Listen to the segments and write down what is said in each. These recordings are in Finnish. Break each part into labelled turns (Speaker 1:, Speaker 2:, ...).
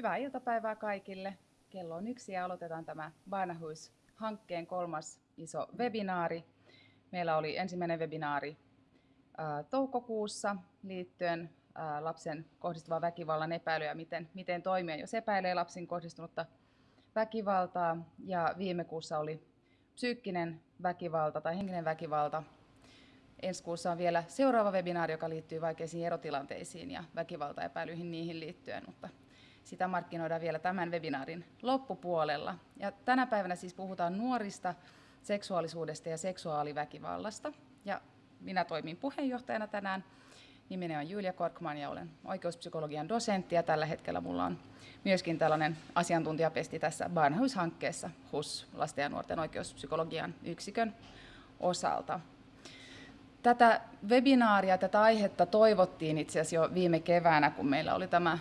Speaker 1: Hyvää iltapäivää kaikille. Kello on yksi ja aloitetaan tämä Barnahus-hankkeen kolmas iso webinaari. Meillä oli ensimmäinen webinaari toukokuussa liittyen lapsen kohdistuvan väkivallan epäilyä, miten, miten toimia, jos epäilee lapsin kohdistunutta väkivaltaa. Ja viime kuussa oli psyykkinen väkivalta tai henkinen väkivalta. Ensi kuussa on vielä seuraava webinaari, joka liittyy vaikeisiin erotilanteisiin ja väkivaltaepäilyihin niihin liittyen, mutta sitä markkinoidaan vielä tämän webinaarin loppupuolella. Ja tänä päivänä siis puhutaan nuorista, seksuaalisuudesta ja seksuaaliväkivallasta. Ja minä toimin puheenjohtajana tänään. Nimeni on Julia Korkman ja olen oikeuspsykologian dosentti ja tällä hetkellä mulla on myöskin tällainen asiantuntijapesti tässä Barnhouse-hankkeessa HUS, lasten ja nuorten oikeuspsykologian yksikön osalta. Tätä webinaaria, tätä aihetta toivottiin itse asiassa jo viime keväänä, kun meillä oli tämä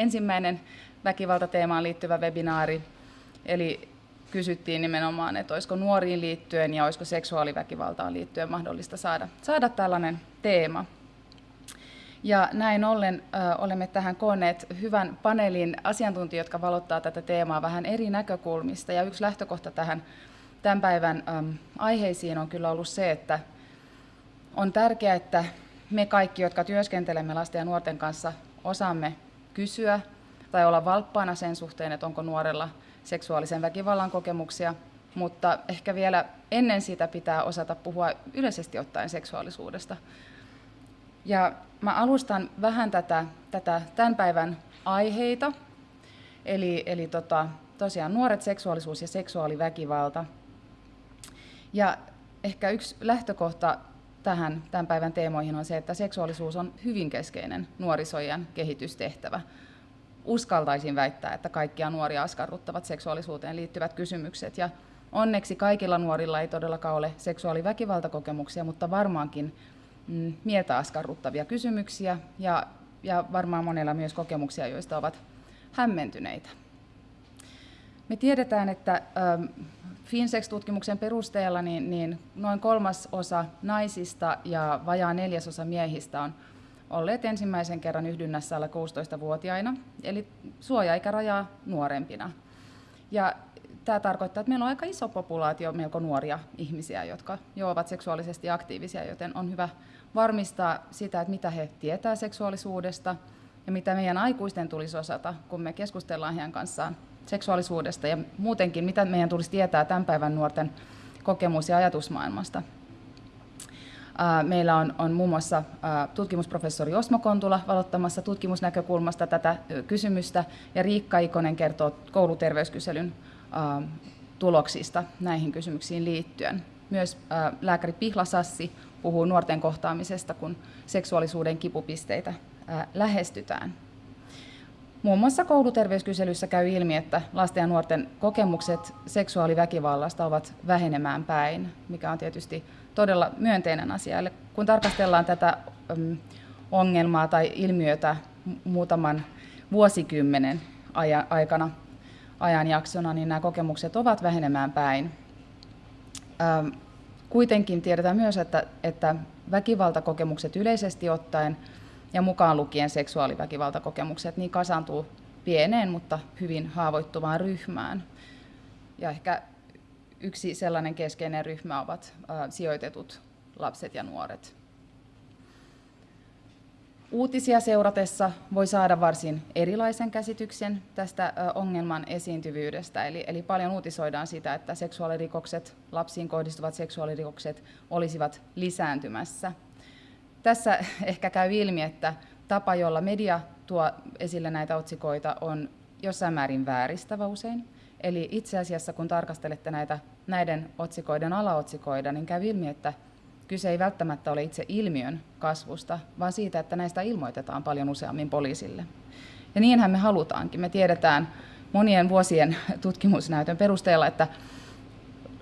Speaker 1: ensimmäinen väkivaltateemaan liittyvä webinaari. Eli kysyttiin nimenomaan, että olisiko nuoriin liittyen ja olisiko seksuaaliväkivaltaan liittyen mahdollista saada, saada tällainen teema. Ja näin ollen ö, olemme tähän koonneet hyvän paneelin asiantuntijoita, jotka valottaa tätä teemaa vähän eri näkökulmista. Ja yksi lähtökohta tähän tämän päivän ö, aiheisiin on kyllä ollut se, että on tärkeää, että me kaikki, jotka työskentelemme lasten ja nuorten kanssa, osaamme kysyä tai olla valppaana sen suhteen, että onko nuorella seksuaalisen väkivallan kokemuksia, mutta ehkä vielä ennen sitä pitää osata puhua yleisesti ottaen seksuaalisuudesta. Ja mä alustan vähän tätä, tätä tämän päivän aiheita, eli, eli tota, tosiaan nuoret seksuaalisuus ja seksuaaliväkivalta. Ja ehkä yksi lähtökohta tähän tämän päivän teemoihin on se, että seksuaalisuus on hyvin keskeinen nuorisojen kehitystehtävä. Uskaltaisin väittää, että kaikkia nuoria askarruttavat seksuaalisuuteen liittyvät kysymykset. Ja onneksi kaikilla nuorilla ei todellakaan ole seksuaaliväkivaltakokemuksia, mutta varmaankin mm, mieltä askarruttavia kysymyksiä ja, ja varmaan monella myös kokemuksia, joista ovat hämmentyneitä. Me tiedetään, että ähm, Finsex-tutkimuksen perusteella niin, niin noin kolmas osa naisista ja vajaa neljäsosa miehistä on olleet ensimmäisen kerran yhdynnässä alle 16-vuotiaina, eli suoja-ikärajaa nuorempina. Ja tämä tarkoittaa, että meillä on aika iso populaatio melko nuoria ihmisiä, jotka jo ovat seksuaalisesti aktiivisia, joten on hyvä varmistaa sitä, että mitä he tietää seksuaalisuudesta ja mitä meidän aikuisten tulisi osata, kun me keskustellaan heidän kanssaan seksuaalisuudesta ja muutenkin, mitä meidän tulisi tietää tämän päivän nuorten kokemus- ja ajatusmaailmasta. Meillä on, on muun muassa tutkimusprofessori Osmo Kontula valottamassa tutkimusnäkökulmasta tätä kysymystä, ja Riikka Ikonen kertoo kouluterveyskyselyn tuloksista näihin kysymyksiin liittyen. Myös lääkäri Pihla Sassi puhuu nuorten kohtaamisesta, kun seksuaalisuuden kipupisteitä lähestytään. Muun muassa kouluterveyskyselyssä käy ilmi, että lasten ja nuorten kokemukset seksuaaliväkivallasta ovat vähenemään päin, mikä on tietysti todella myönteinen asia. Eli kun tarkastellaan tätä ongelmaa tai ilmiötä muutaman vuosikymmenen aikana, ajanjaksona, niin nämä kokemukset ovat vähenemään päin. Kuitenkin tiedetään myös, että, että väkivaltakokemukset yleisesti ottaen ja mukaan lukien seksuaaliväkivaltakokemukset, niin kasaantuu pieneen, mutta hyvin haavoittuvaan ryhmään. Ja ehkä yksi sellainen keskeinen ryhmä ovat sijoitetut lapset ja nuoret. Uutisia seuratessa voi saada varsin erilaisen käsityksen tästä ongelman esiintyvyydestä. Eli, eli paljon uutisoidaan sitä, että seksuaalirikokset, lapsiin kohdistuvat seksuaalirikokset olisivat lisääntymässä tässä ehkä käy ilmi, että tapa, jolla media tuo esille näitä otsikoita, on jossain määrin vääristävä usein. Eli itse asiassa, kun tarkastelette näitä, näiden otsikoiden alaotsikoida, niin käy ilmi, että kyse ei välttämättä ole itse ilmiön kasvusta, vaan siitä, että näistä ilmoitetaan paljon useammin poliisille. Ja niinhän me halutaankin. Me tiedetään monien vuosien tutkimusnäytön perusteella, että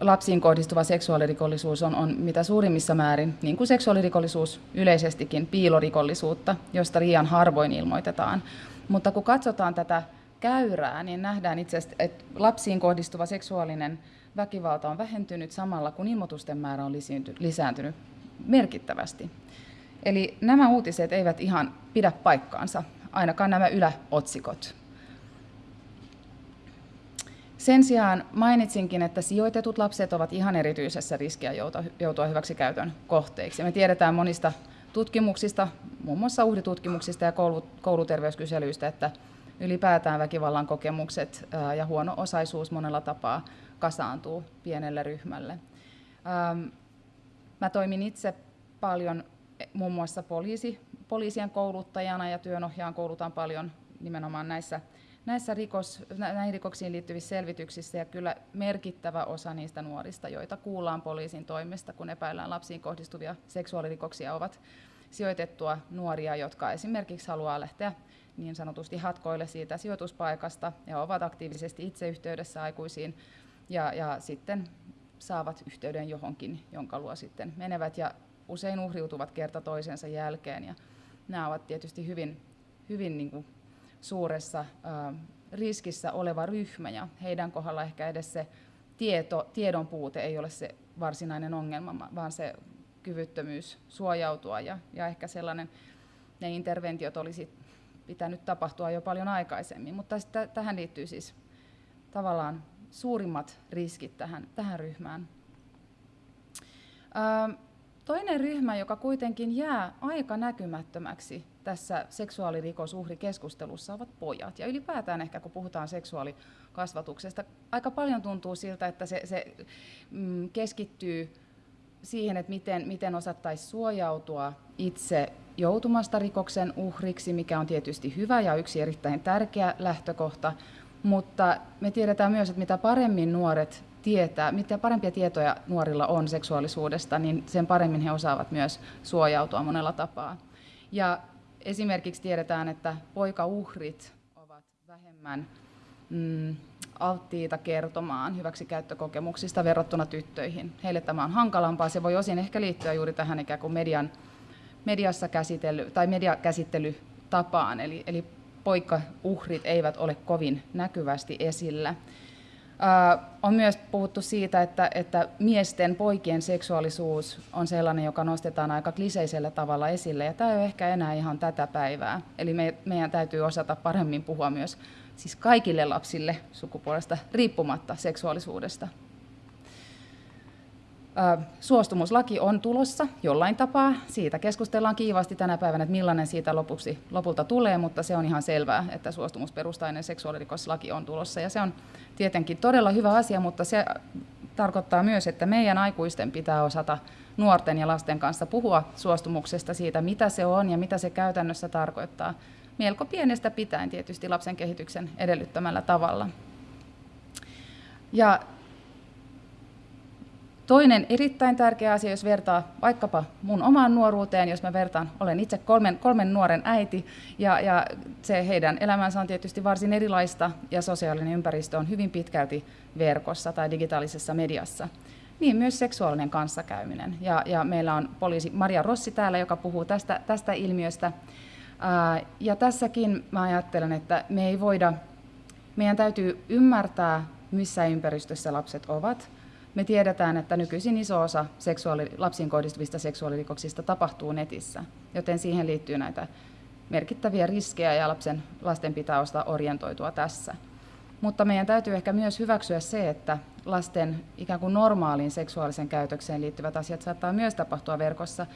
Speaker 1: lapsiin kohdistuva seksuaalirikollisuus on, on mitä suurimmissa määrin, niin kuin seksuaalirikollisuus yleisestikin, piilorikollisuutta, josta liian harvoin ilmoitetaan. Mutta kun katsotaan tätä käyrää, niin nähdään itse asiassa, että lapsiin kohdistuva seksuaalinen väkivalta on vähentynyt samalla, kun ilmoitusten määrä on lisääntynyt merkittävästi. Eli nämä uutiset eivät ihan pidä paikkaansa. ainakaan nämä yläotsikot. Sen sijaan mainitsinkin, että sijoitetut lapset ovat ihan erityisessä riskiä joutua hyväksikäytön kohteiksi. Me tiedetään monista tutkimuksista, muun muassa uhritutkimuksista ja kouluterveyskyselyistä, että ylipäätään väkivallan kokemukset ja huono osaisuus monella tapaa kasaantuu pienelle ryhmälle. Mä toimin itse paljon e, muun muassa poliisi, poliisien kouluttajana ja työnohjaan koulutan paljon nimenomaan näissä, näissä rikos, näihin rikoksiin liittyvissä selvityksissä ja kyllä merkittävä osa niistä nuorista, joita kuullaan poliisin toimesta, kun epäillään lapsiin kohdistuvia seksuaalirikoksia, ovat sijoitettua nuoria, jotka esimerkiksi haluaa lähteä niin sanotusti hatkoille siitä sijoituspaikasta ja ovat aktiivisesti itse yhteydessä aikuisiin ja, ja sitten saavat yhteyden johonkin, jonka luo sitten menevät ja usein uhriutuvat kerta toisensa jälkeen. Ja nämä ovat tietysti hyvin, hyvin niin kuin suuressa riskissä oleva ryhmä ja heidän kohdalla ehkä edes se tieto, tiedon puute ei ole se varsinainen ongelma, vaan se kyvyttömyys suojautua ja, ja ehkä sellainen, ne interventiot olisi pitänyt tapahtua jo paljon aikaisemmin, mutta sitä, tähän liittyy siis tavallaan suurimmat riskit tähän, tähän ryhmään. Toinen ryhmä, joka kuitenkin jää aika näkymättömäksi tässä seksuaalirikosuhrikeskustelussa, ovat pojat. Ja ylipäätään ehkä kun puhutaan seksuaalikasvatuksesta, aika paljon tuntuu siltä, että se, se mm, keskittyy siihen, että miten, miten osattaisiin suojautua itse joutumasta rikoksen uhriksi, mikä on tietysti hyvä ja yksi erittäin tärkeä lähtökohta, mutta me tiedetään myös, että mitä paremmin nuoret tietää, mitä parempia tietoja nuorilla on seksuaalisuudesta, niin sen paremmin he osaavat myös suojautua monella tapaa. Ja esimerkiksi tiedetään, että poikauhrit ovat vähemmän mm, alttiita kertomaan hyväksikäyttökokemuksista verrattuna tyttöihin. Heille tämä on hankalampaa. Se voi osin ehkä liittyä juuri tähän ikään kuin median, mediassa käsitely, tai mediakäsittelytapaan, eli, eli poikauhrit eivät ole kovin näkyvästi esillä. On myös puhuttu siitä, että, että miesten, poikien seksuaalisuus on sellainen, joka nostetaan aika kliseisellä tavalla esille, ja tämä ei ole ehkä enää ihan tätä päivää. Eli me, meidän täytyy osata paremmin puhua myös siis kaikille lapsille sukupuolesta riippumatta seksuaalisuudesta. Suostumuslaki on tulossa jollain tapaa. Siitä keskustellaan kiivaasti tänä päivänä, että millainen siitä lopuksi, lopulta tulee, mutta se on ihan selvää, että suostumusperustainen seksuaalirikoslaki on tulossa. Ja se on tietenkin todella hyvä asia, mutta se tarkoittaa myös, että meidän aikuisten pitää osata nuorten ja lasten kanssa puhua suostumuksesta siitä, mitä se on ja mitä se käytännössä tarkoittaa. Melko pienestä pitäen tietysti lapsen kehityksen edellyttämällä tavalla. Ja Toinen erittäin tärkeä asia, jos vertaa vaikkapa mun omaan nuoruuteen, jos mä vertaan, olen itse kolmen, kolmen nuoren äiti, ja, ja se heidän elämänsä on tietysti varsin erilaista, ja sosiaalinen ympäristö on hyvin pitkälti verkossa tai digitaalisessa mediassa. Niin myös seksuaalinen kanssakäyminen. Ja, ja meillä on poliisi Maria Rossi täällä, joka puhuu tästä, tästä ilmiöstä. Ää, ja tässäkin mä ajattelen, että me ei voida, meidän täytyy ymmärtää, missä ympäristössä lapset ovat, me tiedetään, että nykyisin iso osa seksuaali, lapsiin kohdistuvista seksuaalirikoksista tapahtuu netissä, joten siihen liittyy näitä merkittäviä riskejä ja lapsen, lasten pitää osata orientoitua tässä. Mutta meidän täytyy ehkä myös hyväksyä se, että lasten ikään kuin normaaliin seksuaalisen käytökseen liittyvät asiat saattaa myös tapahtua verkossa.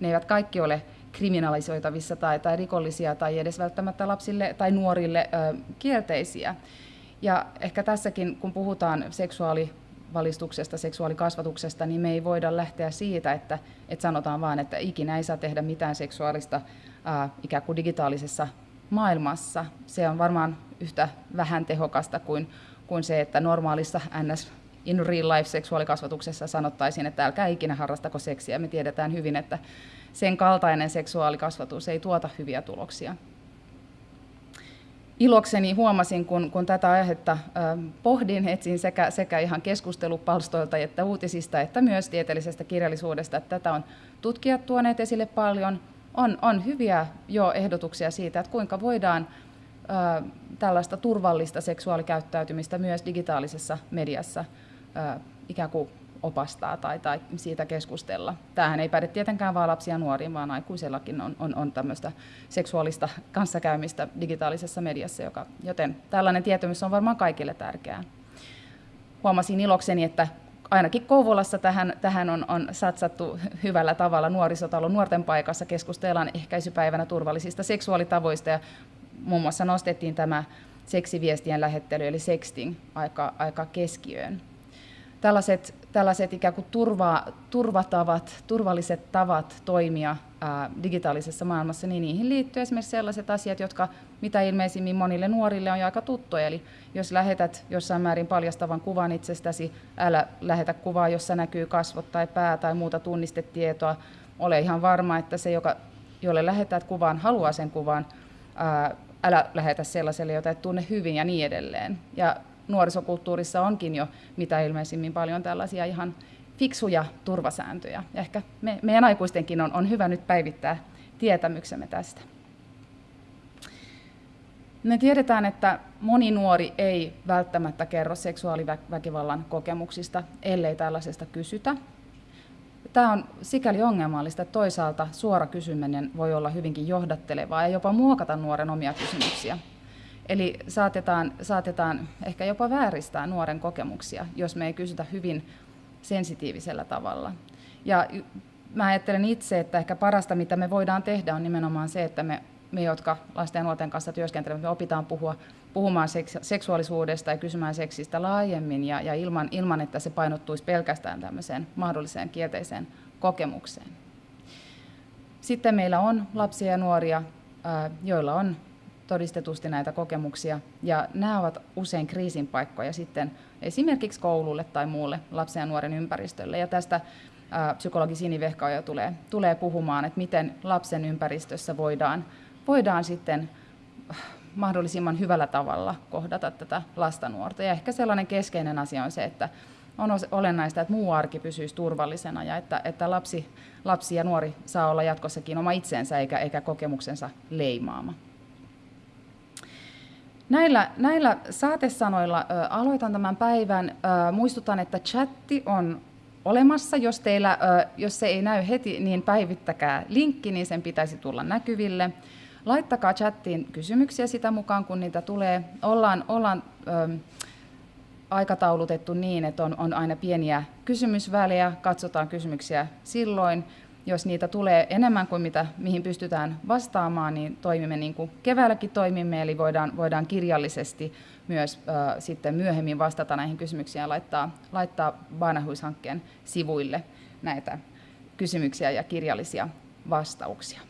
Speaker 1: Ne eivät kaikki ole kriminalisoitavissa tai, tai rikollisia tai edes välttämättä lapsille tai nuorille ö, kielteisiä. Ja ehkä tässäkin, kun puhutaan seksuaali valistuksesta, seksuaalikasvatuksesta, niin me ei voida lähteä siitä, että, että sanotaan vaan, että ikinä ei saa tehdä mitään seksuaalista ää, ikään kuin digitaalisessa maailmassa. Se on varmaan yhtä vähän tehokasta kuin, kuin se, että normaalissa NS in real life seksuaalikasvatuksessa sanottaisiin, että älkää ikinä harrastako seksiä. Me tiedetään hyvin, että sen kaltainen seksuaalikasvatus ei tuota hyviä tuloksia ilokseni huomasin, kun, kun tätä aihetta pohdin, etsin sekä, sekä ihan keskustelupalstoilta että uutisista, että myös tieteellisestä kirjallisuudesta, että tätä on tutkijat tuoneet esille paljon. On, on hyviä jo ehdotuksia siitä, että kuinka voidaan äh, tällaista turvallista seksuaalikäyttäytymistä myös digitaalisessa mediassa äh, ikään kuin opastaa tai, tai siitä keskustella. Tämähän ei päde tietenkään vain lapsia ja nuoriin, vaan aikuisellakin on, on, on tämmöistä seksuaalista kanssakäymistä digitaalisessa mediassa, joka, joten tällainen tietämys on varmaan kaikille tärkeää. Huomasin ilokseni, että ainakin Kouvolassa tähän, tähän on, on satsattu hyvällä tavalla. Nuorisotalon nuorten paikassa keskustellaan ehkäisypäivänä turvallisista seksuaalitavoista ja muun muassa nostettiin tämä seksiviestien lähettely eli sexting aika, aika keskiöön. Tällaiset, tällaiset ikään kuin turva, turvatavat, turvalliset tavat toimia ää, digitaalisessa maailmassa, niin niihin liittyy esimerkiksi sellaiset asiat, jotka mitä ilmeisimmin monille nuorille on jo aika tuttuja. Eli jos lähetät jossain määrin paljastavan kuvan itsestäsi, älä lähetä kuvaa, jossa näkyy kasvot tai pää tai muuta tunnistetietoa. Ole ihan varma, että se, joka, jolle lähetät kuvan, haluaa sen kuvan. Ää, älä lähetä sellaiselle, jota et tunne hyvin ja niin edelleen. Ja nuorisokulttuurissa onkin jo mitä ilmeisimmin paljon tällaisia ihan fiksuja turvasääntöjä. Ja ehkä me, meidän aikuistenkin on, on hyvä nyt päivittää tietämyksemme tästä. Me tiedetään, että moni nuori ei välttämättä kerro seksuaaliväkivallan kokemuksista, ellei tällaisesta kysytä. Tämä on sikäli ongelmallista, että toisaalta suora kysyminen voi olla hyvinkin johdattelevaa ja jopa muokata nuoren omia kysymyksiä. Eli saatetaan, saatetaan ehkä jopa vääristää nuoren kokemuksia, jos me ei kysytä hyvin sensitiivisellä tavalla. Ja mä ajattelen itse, että ehkä parasta, mitä me voidaan tehdä, on nimenomaan se, että me, me jotka lasten ja nuorten kanssa työskentelemme, me opitaan puhua, puhumaan seks, seksuaalisuudesta ja kysymään seksistä laajemmin ja, ja ilman, ilman, että se painottuisi pelkästään tämmöiseen mahdolliseen kielteiseen kokemukseen. Sitten meillä on lapsia ja nuoria, joilla on todistetusti näitä kokemuksia. Ja nämä ovat usein kriisin paikkoja sitten esimerkiksi koululle tai muulle lapsen ja nuoren ympäristölle. Ja tästä ää, psykologi Sini Vehkaoja tulee, tulee puhumaan, että miten lapsen ympäristössä voidaan, voidaan sitten mahdollisimman hyvällä tavalla kohdata tätä lasta nuorta. Ja ehkä sellainen keskeinen asia on se, että on olennaista, että muu arki pysyisi turvallisena ja että, että lapsi, lapsi ja nuori saa olla jatkossakin oma itsensä eikä, eikä kokemuksensa leimaama. Näillä, näillä saatesanoilla ö, aloitan tämän päivän. Ö, muistutan, että chatti on olemassa. Jos, teillä, ö, jos se ei näy heti, niin päivittäkää linkki, niin sen pitäisi tulla näkyville. Laittakaa chattiin kysymyksiä sitä mukaan, kun niitä tulee. Ollaan, ollaan ö, aikataulutettu niin, että on, on aina pieniä kysymysvälejä. Katsotaan kysymyksiä silloin jos niitä tulee enemmän kuin mitä, mihin pystytään vastaamaan, niin toimimme niin kuin keväälläkin toimimme, eli voidaan, voidaan kirjallisesti myös äh, sitten myöhemmin vastata näihin kysymyksiin ja laittaa, laittaa Baanahuis-hankkeen sivuille näitä kysymyksiä ja kirjallisia vastauksia.